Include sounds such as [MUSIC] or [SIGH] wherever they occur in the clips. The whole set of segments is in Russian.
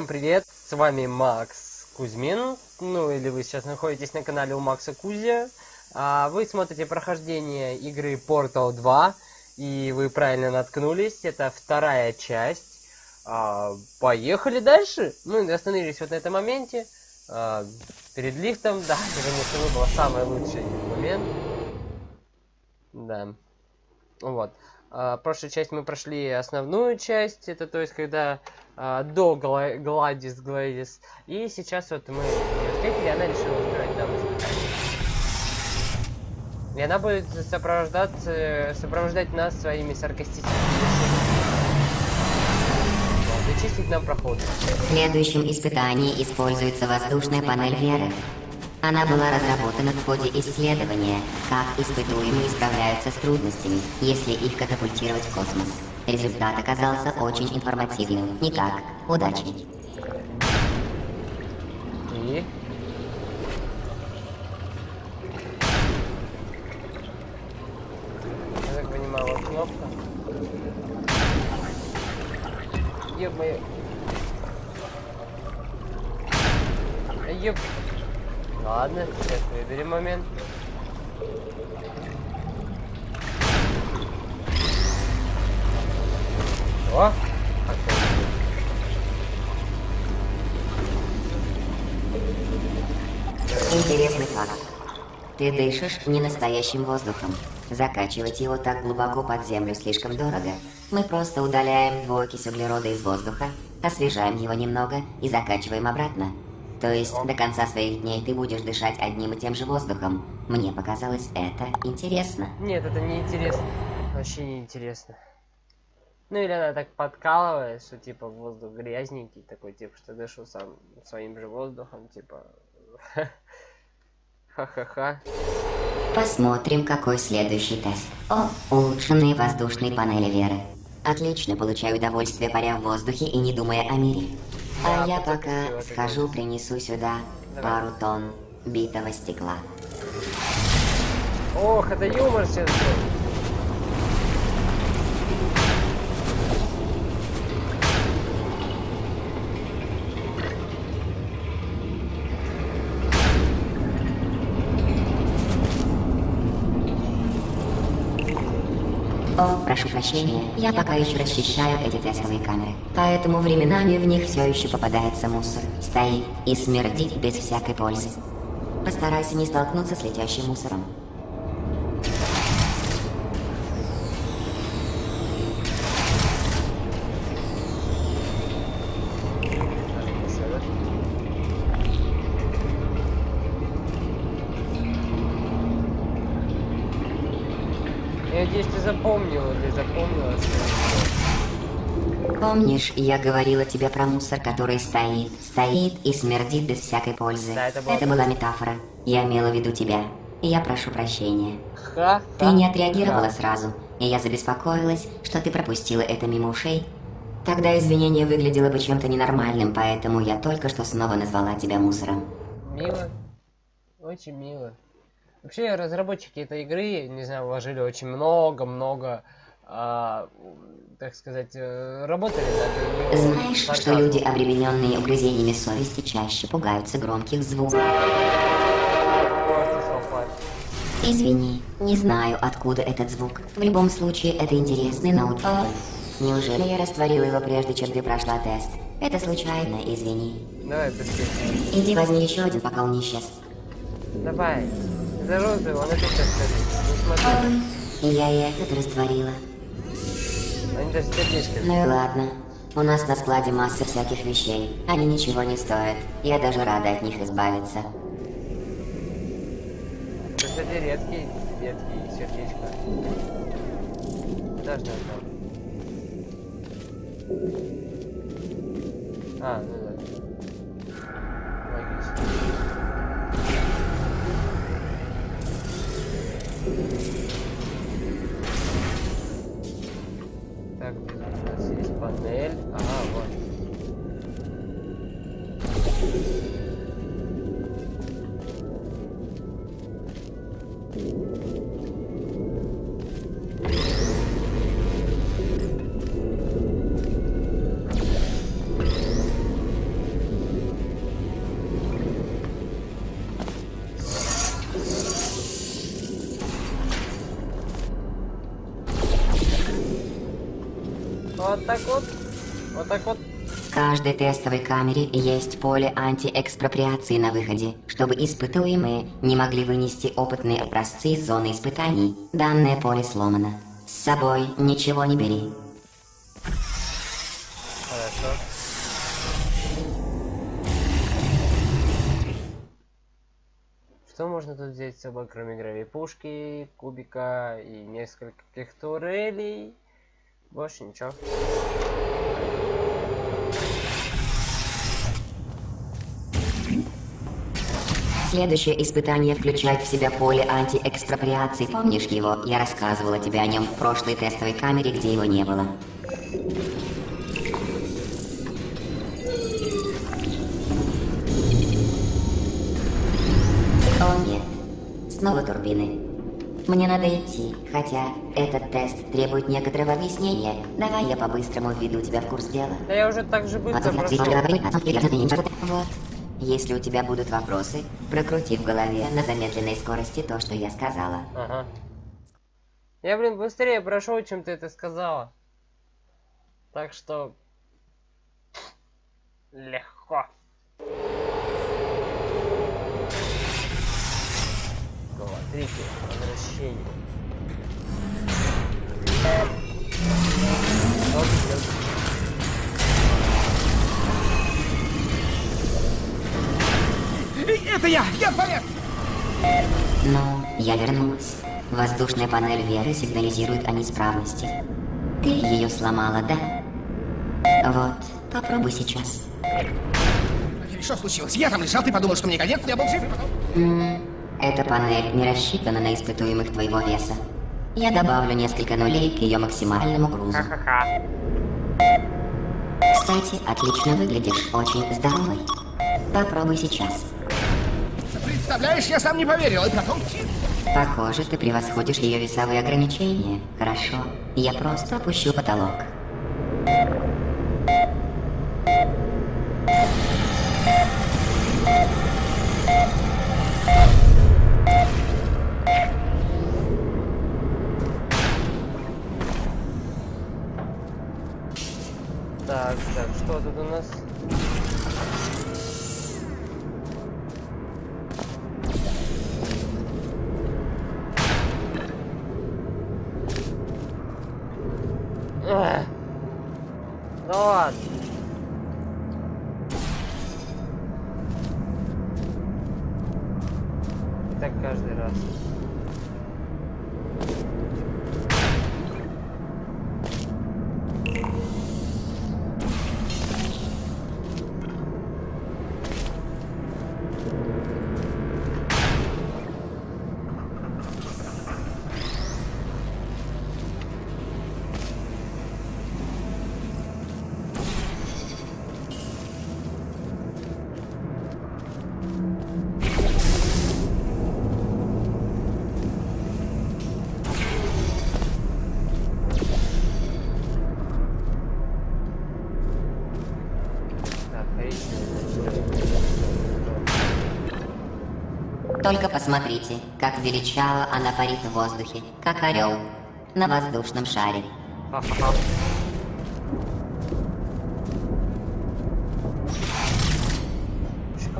Всем привет, с вами Макс Кузьмин, ну или вы сейчас находитесь на канале у Макса Кузя. А, вы смотрите прохождение игры Portal 2, и вы правильно наткнулись, это вторая часть. А, поехали дальше. Ну и остановились вот на этом моменте, а, перед лифтом, [LAUGHS] да, это, конечно, был самый лучший момент. Да, вот. Uh, прошлую часть мы прошли основную часть, это то есть когда uh, до Гла Гладис Гладис. И сейчас вот мы ее встретили, она решила устроить нам И она будет сопровождать, сопровождать нас своими саркастическими Зачистить нам проход. В следующем испытании используется воздушная панель веры. Она была разработана в ходе исследования, как испытуемые справляются с трудностями, если их катапультировать в космос. Результат оказался очень информативным. Никак. Удачи. И? Я так понимаю, вот кнопка. Ё-моё. Ёп. Ладно, сейчас выберем момент. О! Интересный факт. Ты дышишь не настоящим воздухом. Закачивать его так глубоко под землю слишком дорого. Мы просто удаляем двуокись углерода из воздуха, освежаем его немного и закачиваем обратно. То есть до конца своих дней ты будешь дышать одним и тем же воздухом. Мне показалось это интересно. Нет, это не интересно. Вообще не интересно. Ну или она так подкалывает, что типа воздух грязненький, такой типа, что дышу сам своим же воздухом, типа. [LAUGHS] Ха-ха-ха. Посмотрим, какой следующий тест. О, улучшенные воздушные панели веры. Отлично, получаю удовольствие, паря в воздухе и не думая о мире. А я пока схожу, принесу сюда пару тонн битого стекла. Ох, это юмор сейчас был. О, прошу прощения, я пока еще расчищаю эти тестовые камеры. Поэтому временами в них все еще попадается мусор. Стоит и смердит без всякой пользы. Постарайся не столкнуться с летящим мусором. Я надеюсь, ты запомнила, ты запомнила. Помнишь, я говорила тебе про мусор, который стоит, стоит и смердит без всякой пользы? Да, это была это была метафора. Я имела в виду тебя. И я прошу прощения. Ха, Ты не отреагировала сразу, и я забеспокоилась, что ты пропустила это мимо ушей. Тогда извинение выглядело бы чем-то ненормальным, поэтому я только что снова назвала тебя мусором. Мило. Очень мило. Вообще, разработчики этой игры, не знаю, вложили очень много-много, а, так сказать, э, работали над Знаешь, что фантазмом. люди, обремененные угрызениями совести, чаще пугаются громких звуков? Извини, не знаю, откуда этот звук. В любом случае, это интересный ноут. О, неужели я растворила его прежде, чем ты прошла тест? Это случайно, извини. Давай, быстрее. Иди возьми еще один, пока он не исчез. Давай. Это розовый, он опять расскажет. Ну я и этот растворила. они даже сердечко. Ну и ладно. У нас на складе масса всяких вещей. Они ничего не стоят. Я даже рада от них избавиться. Это, кстати, редкий, редкий сердечко. Подожди, там. А, ну Вот так вот. Вот так вот. В каждой тестовой камере есть поле антиэкспроприации на выходе, чтобы испытуемые не могли вынести опытные образцы из зоны испытаний. Данное поле сломано. С собой ничего не бери. Хорошо. Что можно тут взять с собой, кроме гравипушки, кубика и нескольких турелей? Больше ничего. Следующее испытание включает в себя поле антиэкспроприации. Помнишь его? Я рассказывала тебе о нем в прошлой тестовой камере, где его не было. О нет, снова турбины. Мне надо идти, хотя этот тест требует некоторого объяснения. Давай я по-быстрому введу тебя в курс дела. Да я уже так же быстро прошел. Вот. Если у тебя будут вопросы, прокрути в голове на замедленной скорости то, что я сказала. Ага. Я, блин, быстрее прошел, чем ты это сказала. Так что... Легко. Смотрите, возвращение. Оп, оп. Это я! Я в порядке! Ну, я вернулась. Воздушная панель Веры сигнализирует о неисправности. Ты ее сломала, да? Вот, попробуй сейчас. Что случилось? Я там лежал, ты подумал, что мне конец, я был жив, и потом... Эта панель не рассчитана на испытуемых твоего веса. Я добавлю несколько нулей к ее максимальному грузу. Кстати, отлично выглядишь, очень здоровый. Попробуй сейчас. Представляешь, я сам не поверил, и потом... Похоже, ты превосходишь ее весовые ограничения. Хорошо. Я просто опущу потолок. Только посмотрите, как величаво она парит в воздухе, как орел на воздушном шаре. Как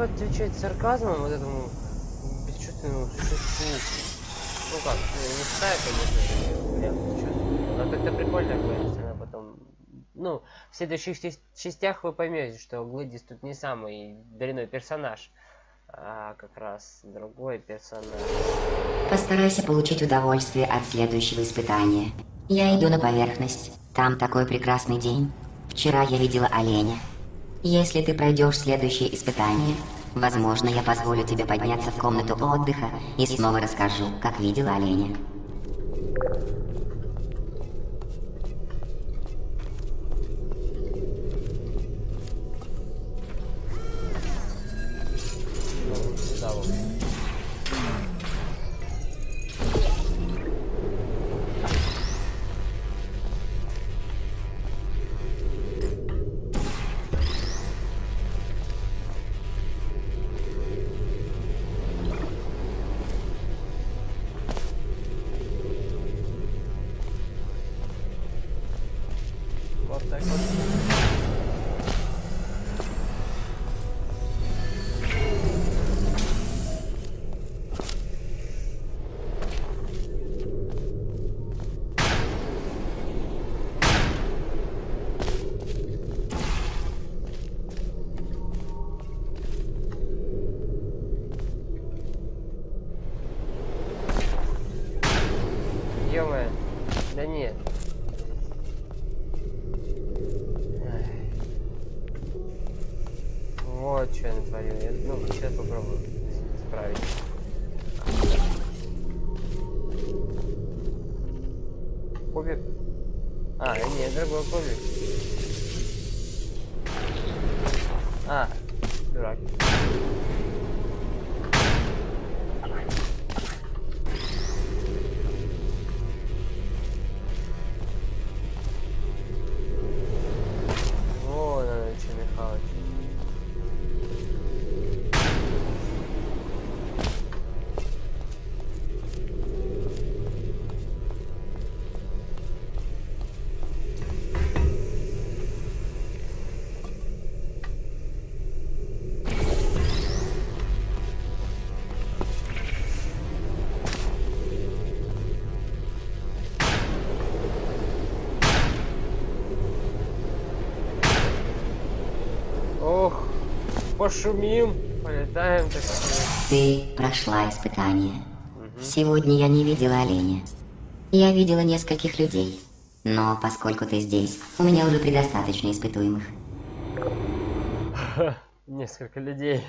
отвечать сарказмом вот этому бесчувственному существу? Ну как, ну, не считаю, конечно, но как-то прикольно она потом... Ну, в следующих частях вы поймете, что Глэдис тут не самый дрянной персонаж, а как раз другой персонаж. Постарайся получить удовольствие от следующего испытания. Я иду на поверхность. Там такой прекрасный день. Вчера я видела оленя. Если ты пройдешь следующее испытание, возможно, я позволю тебе подняться в комнату отдыха и снова расскажу, как видела оленя. Ну, нет, другой кубик. Пошумим, полетаем так. Ты прошла испытание. Сегодня я не видела оленя. Я видела нескольких людей. Но поскольку ты здесь, у меня уже предостаточно испытуемых. [LAUGHS] Несколько людей.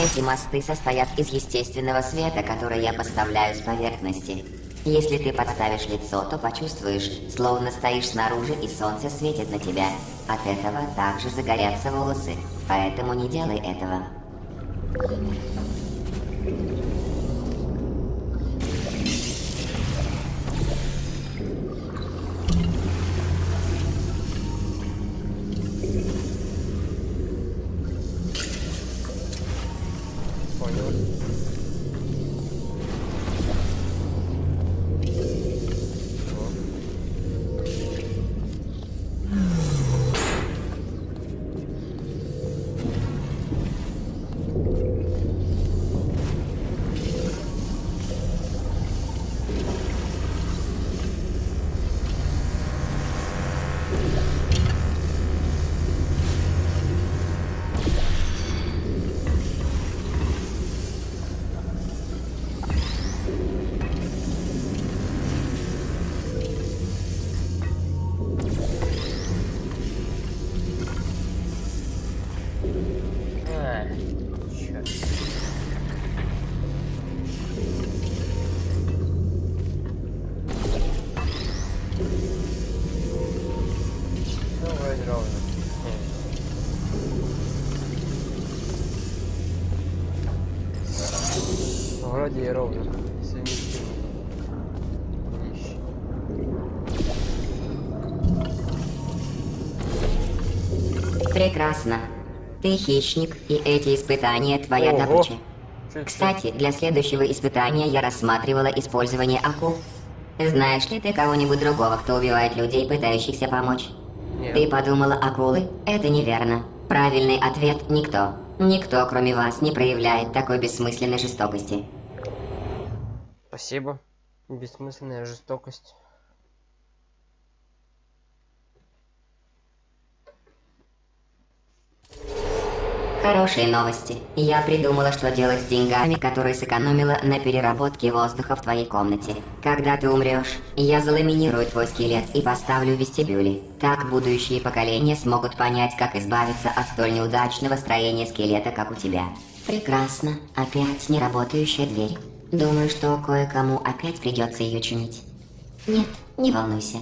Эти мосты состоят из естественного света, который я поставляю с поверхности. Если ты подставишь лицо, то почувствуешь, словно стоишь снаружи и солнце светит на тебя. От этого также загорятся волосы, поэтому не делай этого. Вроде и ровно. Если. Прекрасно. Ты хищник, и эти испытания твоя Ого. добыча. Кстати, для следующего испытания я рассматривала использование акул. Знаешь ли ты кого-нибудь другого, кто убивает людей, пытающихся помочь? Нет. Ты подумала акулы? Это неверно. Правильный ответ – никто. Никто, кроме вас, не проявляет такой бессмысленной жестокости. Спасибо. Бессмысленная жестокость. Хорошие новости. Я придумала, что делать с деньгами, которые сэкономила на переработке воздуха в твоей комнате. Когда ты умрешь, я заламинирую твой скелет и поставлю в. Так будущие поколения смогут понять, как избавиться от столь неудачного строения скелета, как у тебя. Прекрасно. Опять неработающая дверь. Думаю, что кое-кому опять придется ее чинить. Нет, не волнуйся.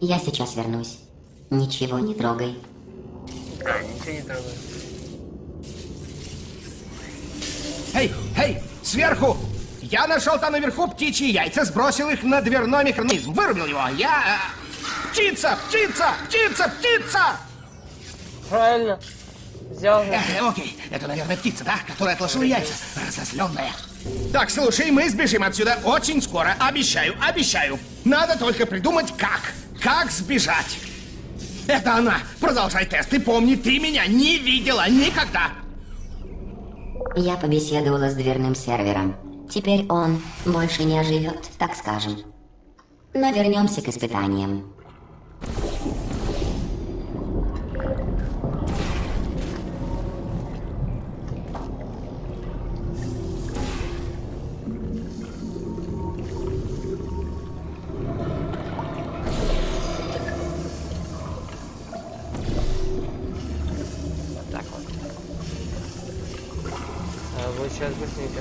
Я сейчас вернусь. Ничего не трогай. А, ничего не трогаю. Эй, эй, сверху! Я нашел там наверху птичьи яйца, сбросил их на дверной механизм, вырубил его. Я... э, Птица, птица, птица, птица! Правильно. Взял. Э, э, окей, это, наверное, птица, да, которая отложила яйца, разозленная. Так, слушай, мы сбежим отсюда очень скоро, обещаю, обещаю. Надо только придумать, как. Как сбежать. Это она. Продолжай тест и помни, ты меня не видела никогда. Я побеседовала с дверным сервером. Теперь он больше не оживет, так скажем. Но вернемся к испытаниям.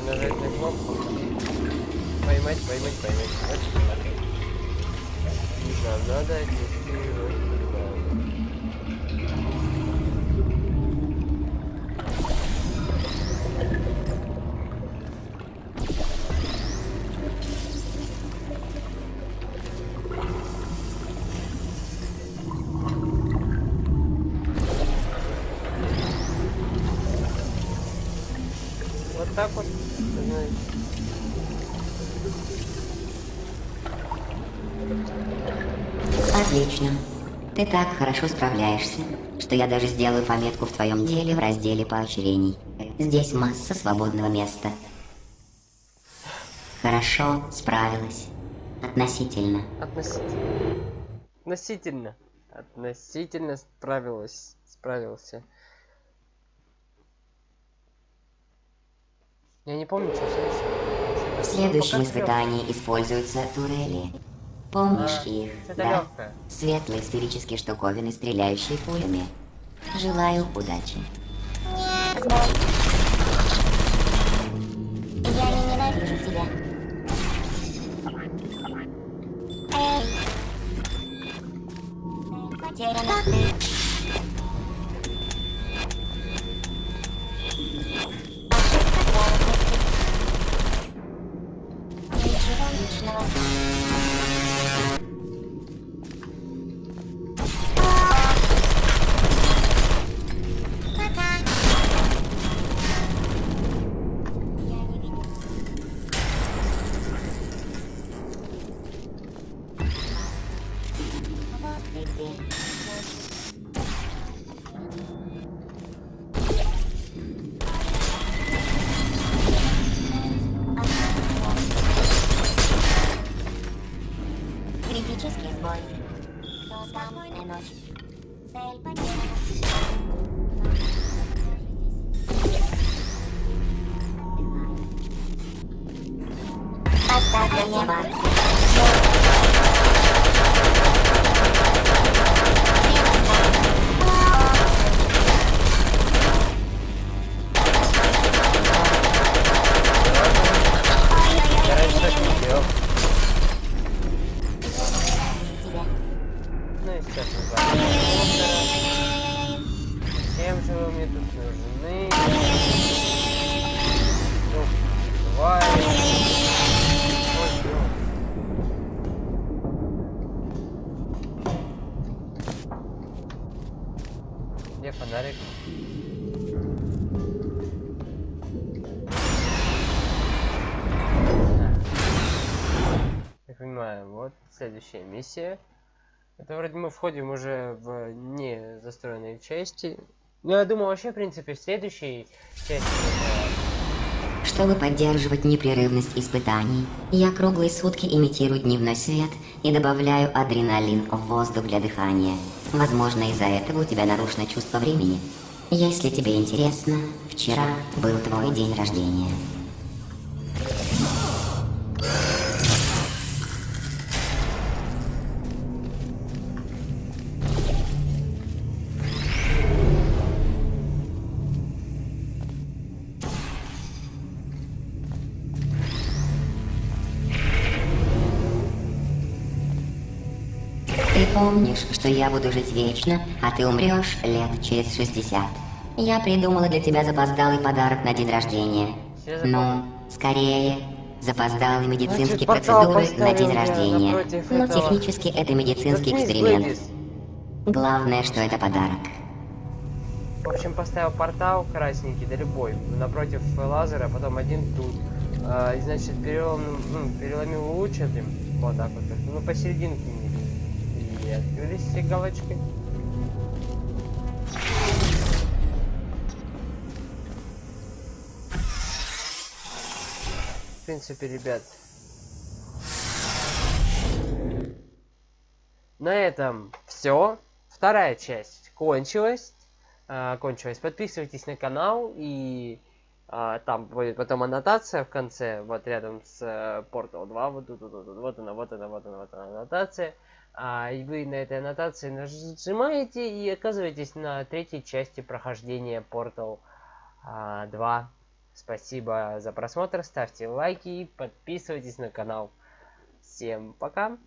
Быстренько нажать на кнопку. Поймать, поймать, поймать. Нам надо туда. Вот так вот. Отлично. Ты так хорошо справляешься, что я даже сделаю пометку в твоем деле в разделе поощрений. Здесь масса свободного места. Хорошо справилась. Относительно. Относительно. Относительно. Относительно справилась. Справился. Я не помню, что следующее. В следующем испытании используются турели. Помнишь А, их, да? легкое. Светлые сферические штуковины, стреляющие пулями. Желаю удачи. Я не ненавижу тебя. Эй. Потеряно. Следующая миссия. Это вроде мы входим уже в не застроенные части. Ну, я думаю, вообще, в принципе, в следующей части... Чтобы поддерживать непрерывность испытаний, я круглые сутки имитирую дневной свет и добавляю адреналин в воздух для дыхания. Возможно, из-за этого у тебя нарушено чувство времени. Если тебе интересно, вчера был твой день рождения. Ты помнишь, что я буду жить вечно, а ты умрешь лет через 60. Я придумала для тебя запоздалый подарок на день рождения. Ну, скорее, запоздалые медицинские Значит, процедуры на день рождения. Но этого. технически это медицинский Заткнись, эксперимент. Глэдис. Главное, что это подарок. В общем, поставил портал красненький, да любой, напротив лазера, потом один тут. А, и, значит, перелом, ну, переломил луч этим, вот так вот, ну, посерединке открылись все галочки. В принципе, ребят, на этом все. Вторая часть кончилась. А, кончилась. Подписывайтесь на канал и а, там будет потом аннотация в конце, вот рядом с э, Portal 2, вот тут, вот, тут, вот она, вот она, вот она, вот она аннотация. А, и вы на этой аннотации нажимаете и оказываетесь на третьей части прохождения Portal а, 2. Спасибо за просмотр, ставьте лайки, подписывайтесь на канал. Всем пока!